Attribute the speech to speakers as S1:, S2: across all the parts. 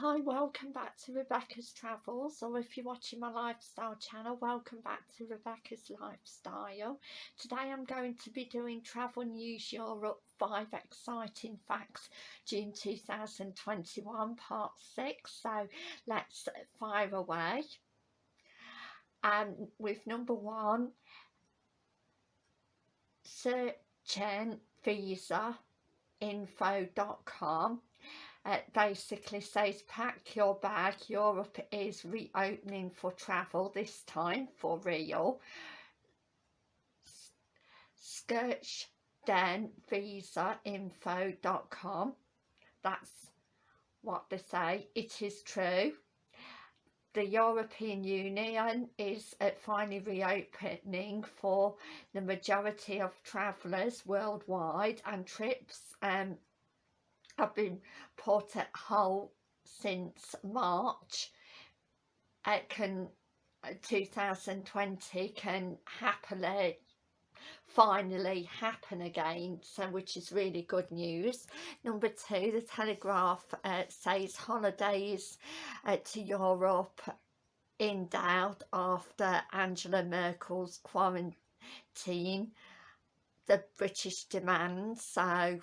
S1: Hi, welcome back to Rebecca's Travels, or if you're watching my lifestyle channel, welcome back to Rebecca's Lifestyle. Today I'm going to be doing Travel News Europe 5 Exciting Facts June 2021 Part 6, so let's fire away. And um, with number one, Schengen visa info.com it basically says pack your bag. Europe is reopening for travel this time for real. Search then visainfo.com that's what they say. It is true. The European Union is finally reopening for the majority of travellers worldwide and trips um, have been put at halt since March. It can uh, 2020 can happily finally happen again so which is really good news number two the telegraph uh, says holidays uh, to europe in doubt after angela merkel's quarantine the british demand so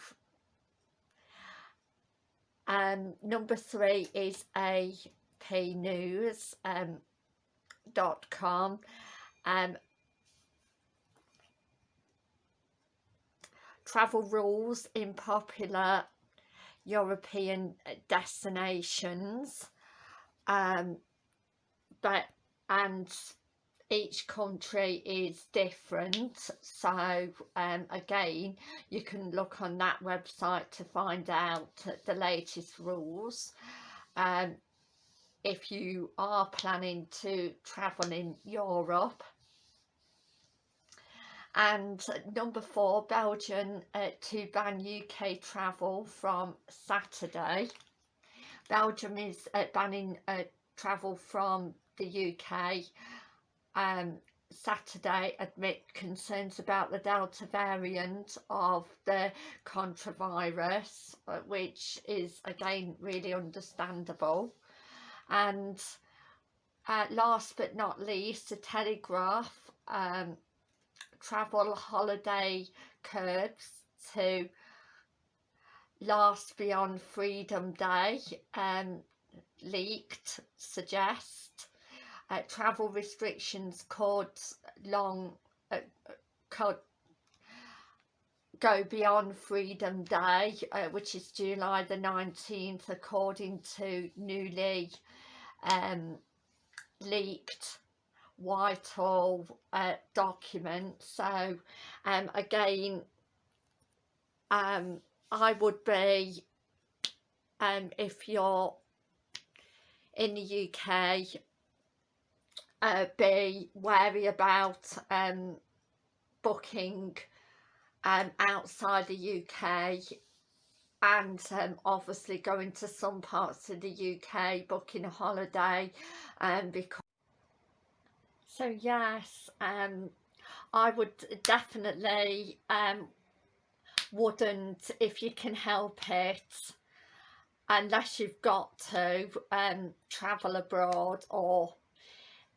S1: um, number three is apnews um, dot com. Um, travel rules in popular European destinations. Um, but and each country is different. So um, again you can look on that website to find out the latest rules. Um, if you are planning to travel in Europe. And number four Belgium uh, to ban UK travel from Saturday. Belgium is uh, banning uh, travel from the UK um, Saturday admit concerns about the Delta variant of the coronavirus, uh, which is again really understandable. And uh, last but not least, the Telegraph um, travel holiday curbs to last beyond Freedom Day um, leaked suggest uh, travel restrictions could long uh, could go beyond Freedom Day uh, which is July the 19th according to newly um, leaked Whitehall uh, document. So um, again um, I would be um, if you're in the UK uh, be wary about um, booking um, outside the UK and um, obviously going to some parts of the UK booking a holiday um, because so yes um, I would definitely um, wouldn't if you can help it unless you've got to um, travel abroad or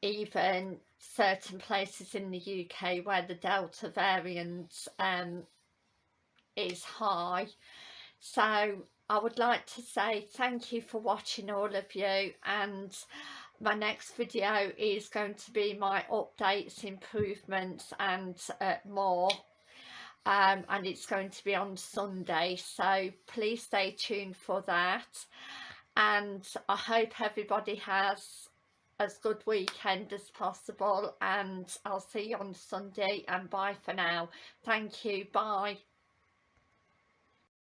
S1: even certain places in the UK where the Delta variant um, is high. So I would like to say thank you for watching all of you and my next video is going to be my updates, improvements and uh, more. Um, and it's going to be on Sunday so please stay tuned for that and I hope everybody has as good weekend as possible and I'll see you on Sunday and bye for now. Thank you. Bye.